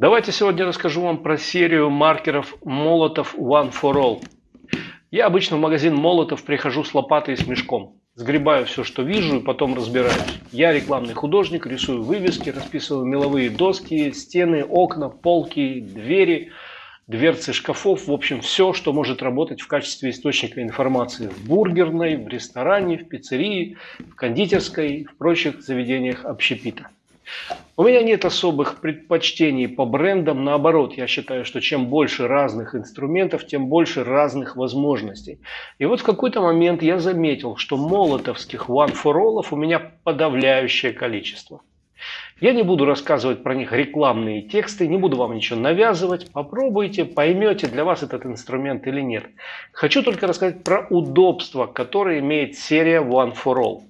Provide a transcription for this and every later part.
Давайте сегодня расскажу вам про серию маркеров Молотов One for All. Я обычно в магазин Молотов прихожу с лопатой и с мешком. Сгребаю все, что вижу, и потом разбираюсь. Я рекламный художник, рисую вывески, расписываю меловые доски, стены, окна, полки, двери, дверцы шкафов. В общем, все, что может работать в качестве источника информации в бургерной, в ресторане, в пиццерии, в кондитерской, в прочих заведениях общепита. У меня нет особых предпочтений по брендам, наоборот, я считаю, что чем больше разных инструментов, тем больше разных возможностей. И вот в какой-то момент я заметил, что молотовских One for All у меня подавляющее количество. Я не буду рассказывать про них рекламные тексты, не буду вам ничего навязывать. Попробуйте, поймете, для вас этот инструмент или нет. Хочу только рассказать про удобство, которое имеет серия One for All.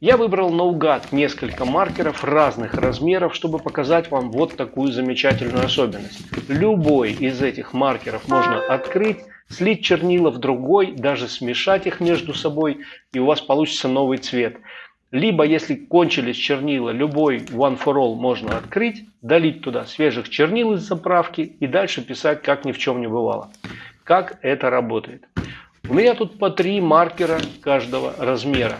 Я выбрал наугад несколько маркеров разных размеров, чтобы показать вам вот такую замечательную особенность. Любой из этих маркеров можно открыть, слить чернила в другой, даже смешать их между собой, и у вас получится новый цвет. Либо, если кончились чернила, любой One for All можно открыть, долить туда свежих чернил из заправки и дальше писать, как ни в чем не бывало. Как это работает? У меня тут по три маркера каждого размера.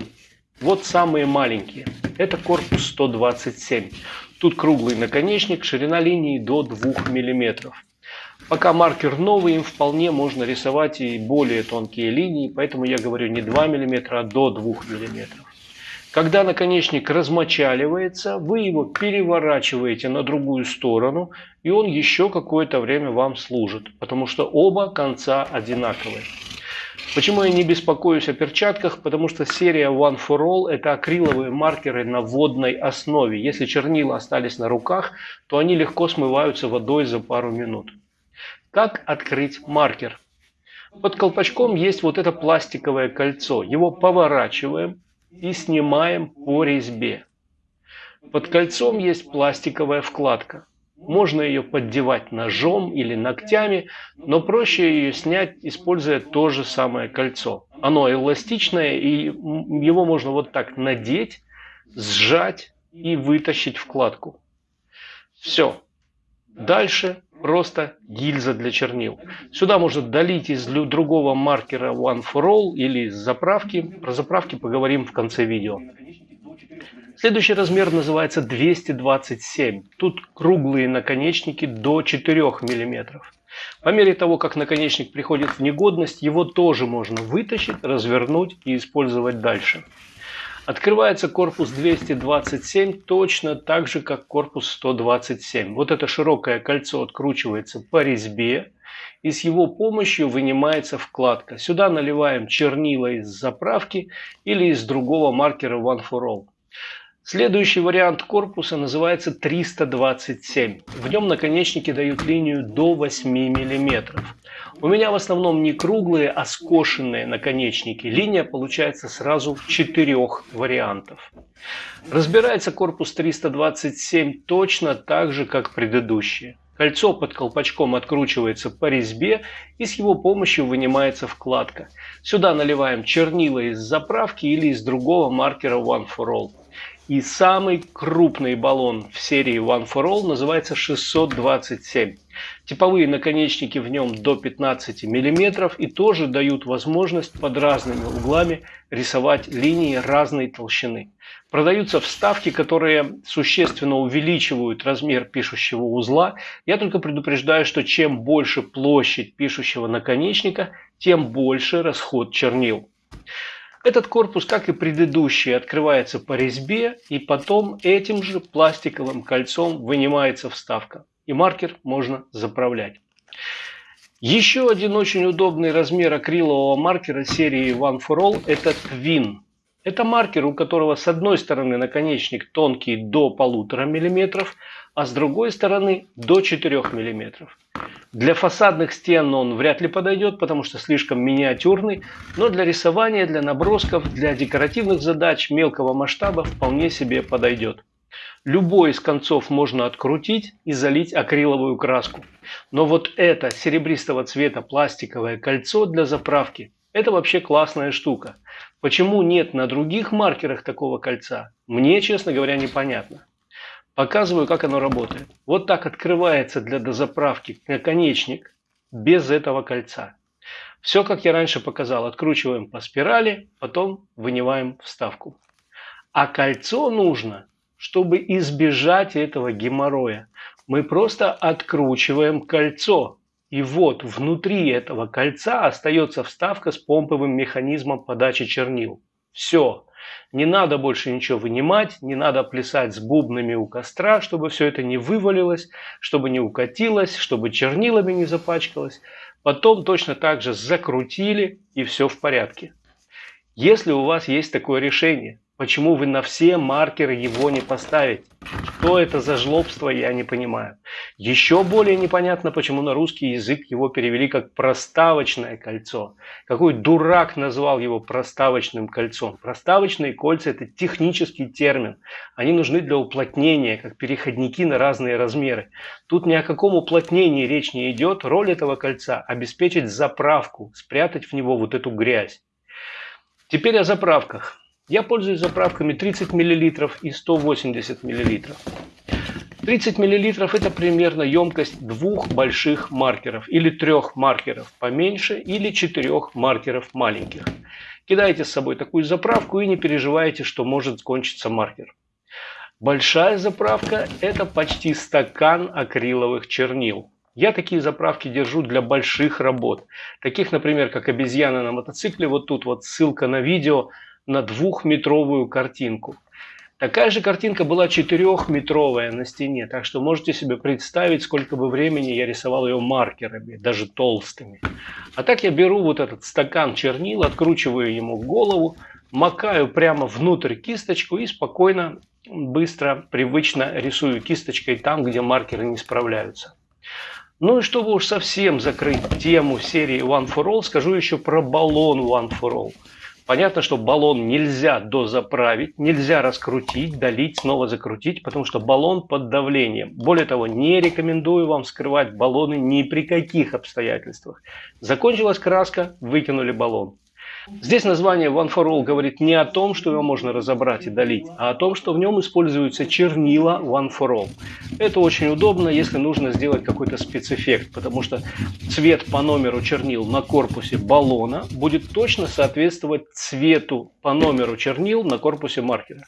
Вот самые маленькие. Это корпус 127. Тут круглый наконечник, ширина линии до 2 мм. Пока маркер новый, им вполне можно рисовать и более тонкие линии, поэтому я говорю не 2 мм, а до 2 мм. Когда наконечник размочаливается, вы его переворачиваете на другую сторону, и он еще какое-то время вам служит, потому что оба конца одинаковые. Почему я не беспокоюсь о перчатках? Потому что серия One for All это акриловые маркеры на водной основе. Если чернила остались на руках, то они легко смываются водой за пару минут. Как открыть маркер? Под колпачком есть вот это пластиковое кольцо. Его поворачиваем и снимаем по резьбе. Под кольцом есть пластиковая вкладка. Можно ее поддевать ножом или ногтями, но проще ее снять, используя то же самое кольцо. Оно эластичное, и его можно вот так надеть, сжать и вытащить вкладку. Все. Дальше просто гильза для чернил. Сюда можно долить из другого маркера One for All или из заправки. Про заправки поговорим в конце видео. Следующий размер называется 227. Тут круглые наконечники до 4 мм. По мере того, как наконечник приходит в негодность, его тоже можно вытащить, развернуть и использовать дальше. Открывается корпус 227 точно так же, как корпус 127. Вот это широкое кольцо откручивается по резьбе, и с его помощью вынимается вкладка. Сюда наливаем чернила из заправки или из другого маркера One for All. Следующий вариант корпуса называется 327. В нем наконечники дают линию до 8 мм. У меня в основном не круглые, а скошенные наконечники. Линия получается сразу четырех вариантов. Разбирается корпус 327 точно так же, как предыдущие. Кольцо под колпачком откручивается по резьбе и с его помощью вынимается вкладка. Сюда наливаем чернила из заправки или из другого маркера One for All. И самый крупный баллон в серии One for All называется 627. Типовые наконечники в нем до 15 мм и тоже дают возможность под разными углами рисовать линии разной толщины. Продаются вставки, которые существенно увеличивают размер пишущего узла. Я только предупреждаю, что чем больше площадь пишущего наконечника, тем больше расход чернил. Этот корпус, как и предыдущий, открывается по резьбе и потом этим же пластиковым кольцом вынимается вставка. И маркер можно заправлять. Еще один очень удобный размер акрилового маркера серии One for All – это Twin. Это маркер, у которого с одной стороны наконечник тонкий до полутора миллиметров, а с другой стороны до 4 миллиметров. Для фасадных стен он вряд ли подойдет, потому что слишком миниатюрный, но для рисования, для набросков, для декоративных задач мелкого масштаба вполне себе подойдет. Любой из концов можно открутить и залить акриловую краску. Но вот это серебристого цвета пластиковое кольцо для заправки – это вообще классная штука. Почему нет на других маркерах такого кольца, мне, честно говоря, непонятно. Показываю, как оно работает. Вот так открывается для дозаправки наконечник без этого кольца. Все, как я раньше показал, откручиваем по спирали, потом вынимаем вставку. А кольцо нужно, чтобы избежать этого геморроя. Мы просто откручиваем кольцо. И вот внутри этого кольца остается вставка с помповым механизмом подачи чернил. Все. Не надо больше ничего вынимать, не надо плясать с бубнами у костра, чтобы все это не вывалилось, чтобы не укатилось, чтобы чернилами не запачкалось. Потом точно так же закрутили и все в порядке. Если у вас есть такое решение, Почему вы на все маркеры его не поставите? Что это за жлобство, я не понимаю. Еще более непонятно, почему на русский язык его перевели как проставочное кольцо. Какой дурак назвал его проставочным кольцом. Проставочные кольца – это технический термин. Они нужны для уплотнения, как переходники на разные размеры. Тут ни о каком уплотнении речь не идет. Роль этого кольца – обеспечить заправку, спрятать в него вот эту грязь. Теперь о заправках. Я пользуюсь заправками 30 мл и 180 мл. 30 мл это примерно емкость двух больших маркеров или трех маркеров поменьше или четырех маркеров маленьких. Кидайте с собой такую заправку и не переживайте, что может кончиться маркер. Большая заправка это почти стакан акриловых чернил. Я такие заправки держу для больших работ. Таких, например, как обезьяна на мотоцикле. Вот тут вот ссылка на видео на двухметровую картинку. Такая же картинка была четырехметровая на стене, так что можете себе представить, сколько бы времени я рисовал ее маркерами, даже толстыми. А так я беру вот этот стакан чернил, откручиваю ему голову, макаю прямо внутрь кисточку и спокойно, быстро, привычно рисую кисточкой там, где маркеры не справляются. Ну и чтобы уж совсем закрыть тему серии One for All, скажу еще про баллон One for All. Понятно, что баллон нельзя дозаправить, нельзя раскрутить, долить, снова закрутить, потому что баллон под давлением. Более того, не рекомендую вам скрывать баллоны ни при каких обстоятельствах. Закончилась краска, выкинули баллон. Здесь название One for All говорит не о том, что его можно разобрать и долить, а о том, что в нем используются чернила One for All. Это очень удобно, если нужно сделать какой-то спецэффект, потому что цвет по номеру чернил на корпусе баллона будет точно соответствовать цвету по номеру чернил на корпусе маркера.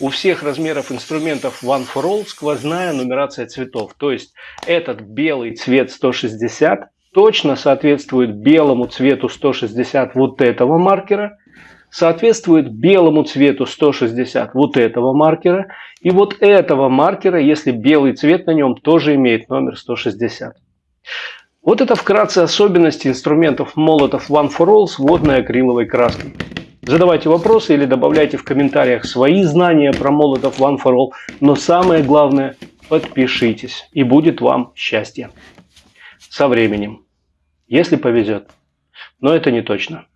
У всех размеров инструментов One for All сквозная нумерация цветов, то есть этот белый цвет 160 точно соответствует белому цвету 160 вот этого маркера, соответствует белому цвету 160 вот этого маркера, и вот этого маркера, если белый цвет на нем, тоже имеет номер 160. Вот это вкратце особенности инструментов молотов One for All с водной акриловой краской. Задавайте вопросы или добавляйте в комментариях свои знания про молотов One for All, но самое главное подпишитесь и будет вам счастье со временем, если повезет. Но это не точно.